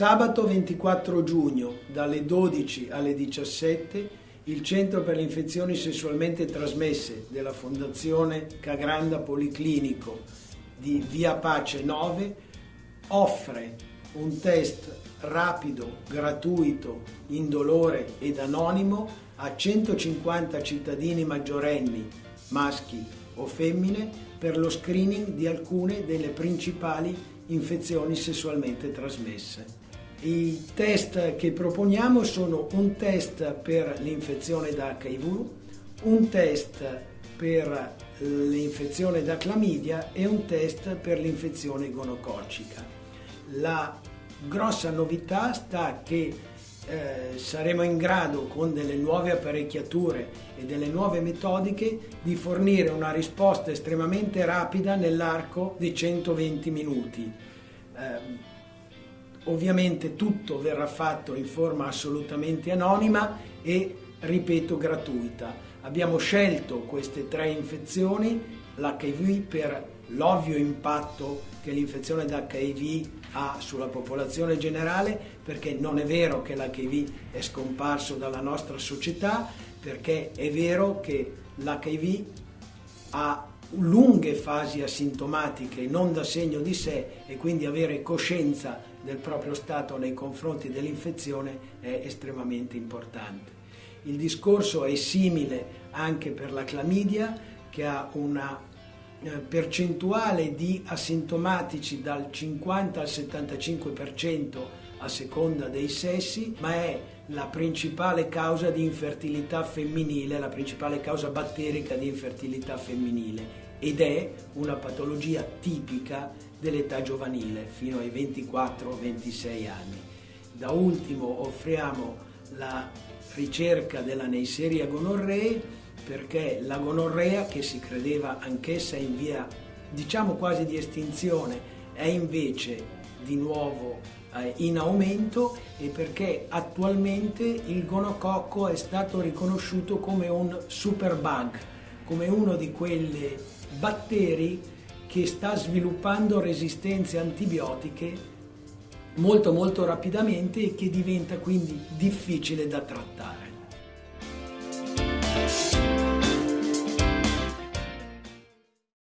Sabato 24 giugno dalle 12 alle 17 il Centro per le infezioni sessualmente trasmesse della Fondazione Cagranda Policlinico di Via Pace 9 offre un test rapido, gratuito, indolore ed anonimo a 150 cittadini maggiorenni, maschi o femmine, per lo screening di alcune delle principali infezioni sessualmente trasmesse. I test che proponiamo sono un test per l'infezione da HIV, un test per l'infezione da clamidia e un test per l'infezione gonococcica. La grossa novità sta che eh, saremo in grado con delle nuove apparecchiature e delle nuove metodiche di fornire una risposta estremamente rapida nell'arco di 120 minuti. Eh, Ovviamente tutto verrà fatto in forma assolutamente anonima e, ripeto, gratuita. Abbiamo scelto queste tre infezioni, l'HIV per l'ovvio impatto che l'infezione da HIV ha sulla popolazione generale, perché non è vero che l'HIV è scomparso dalla nostra società, perché è vero che l'HIV ha lunghe fasi asintomatiche non da segno di sé e quindi avere coscienza del proprio stato nei confronti dell'infezione è estremamente importante. Il discorso è simile anche per la clamidia che ha una percentuale di asintomatici dal 50 al 75% a seconda dei sessi, ma è la principale causa di infertilità femminile, la principale causa batterica di infertilità femminile ed è una patologia tipica dell'età giovanile fino ai 24-26 anni. Da ultimo offriamo la ricerca della Neisseria gonorree perché la gonorrea che si credeva anch'essa in via diciamo quasi di estinzione è invece di nuovo eh, in aumento e perché attualmente il gonococco è stato riconosciuto come un superbug, come uno di quelle batteri che sta sviluppando resistenze antibiotiche molto molto rapidamente e che diventa quindi difficile da trattare.